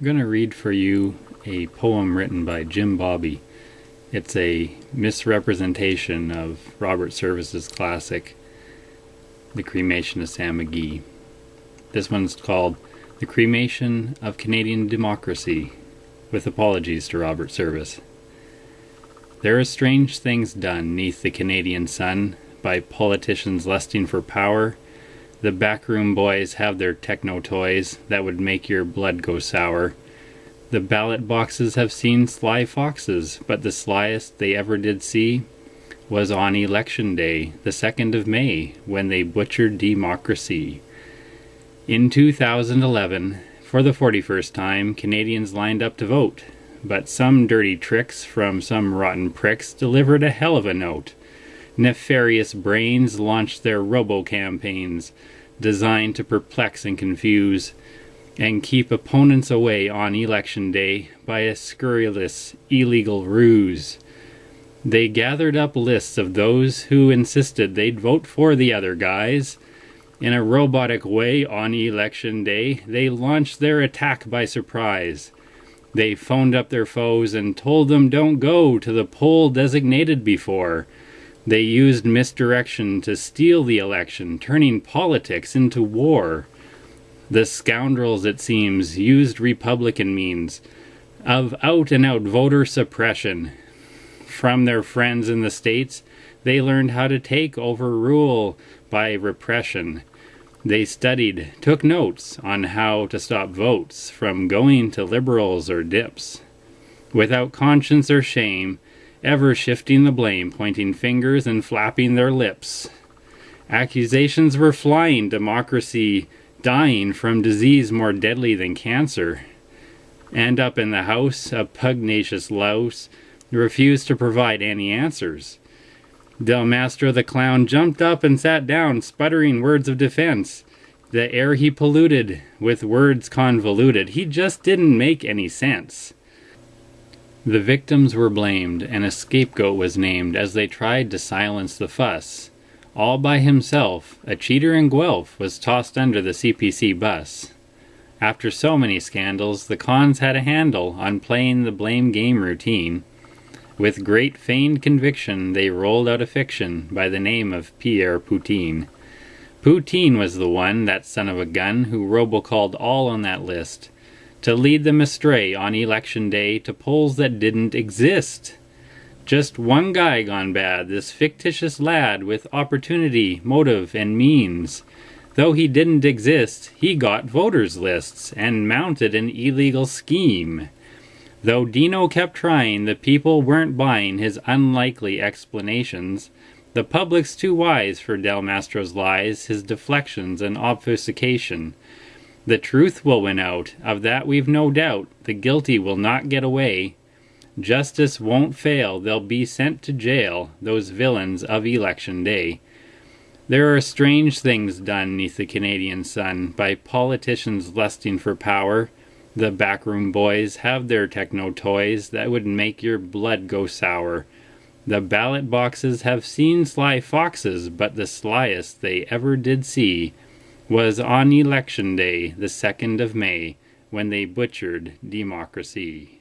I'm going to read for you a poem written by Jim Bobby. It's a misrepresentation of Robert Service's classic, The Cremation of Sam McGee. This one's called The Cremation of Canadian Democracy, with apologies to Robert Service. There are strange things done neath the Canadian sun by politicians lusting for power the backroom boys have their techno toys that would make your blood go sour. The ballot boxes have seen sly foxes, but the slyest they ever did see was on election day, the 2nd of May, when they butchered democracy. In 2011, for the 41st time, Canadians lined up to vote, but some dirty tricks from some rotten pricks delivered a hell of a note. Nefarious brains launched their robo-campaigns designed to perplex and confuse and keep opponents away on election day by a scurrilous, illegal ruse. They gathered up lists of those who insisted they'd vote for the other guys. In a robotic way on election day, they launched their attack by surprise. They phoned up their foes and told them don't go to the poll designated before. They used misdirection to steal the election, turning politics into war. The scoundrels, it seems, used Republican means of out and out voter suppression. From their friends in the States, they learned how to take over rule by repression. They studied, took notes on how to stop votes from going to liberals or dips. Without conscience or shame, ever shifting the blame, pointing fingers and flapping their lips. Accusations were flying, democracy dying from disease more deadly than cancer. And up in the house, a pugnacious louse refused to provide any answers. Del Mastro the clown jumped up and sat down, sputtering words of defense. The air he polluted with words convoluted, he just didn't make any sense. The victims were blamed, and a scapegoat was named as they tried to silence the fuss. All by himself, a cheater in Guelph was tossed under the CPC bus. After so many scandals, the cons had a handle on playing the blame game routine. With great feigned conviction, they rolled out a fiction by the name of Pierre Poutine. Poutine was the one, that son of a gun, who robocalled all on that list to lead them astray on election day to polls that didn't exist. Just one guy gone bad, this fictitious lad with opportunity, motive, and means. Though he didn't exist, he got voters' lists and mounted an illegal scheme. Though Dino kept trying, the people weren't buying his unlikely explanations. The public's too wise for Del Mastro's lies, his deflections and obfuscation. The truth will win out, of that we've no doubt. The guilty will not get away. Justice won't fail, they'll be sent to jail, those villains of election day. There are strange things done neath the Canadian sun by politicians lusting for power. The backroom boys have their techno toys that would make your blood go sour. The ballot boxes have seen sly foxes, but the slyest they ever did see was on election day, the 2nd of May, when they butchered democracy.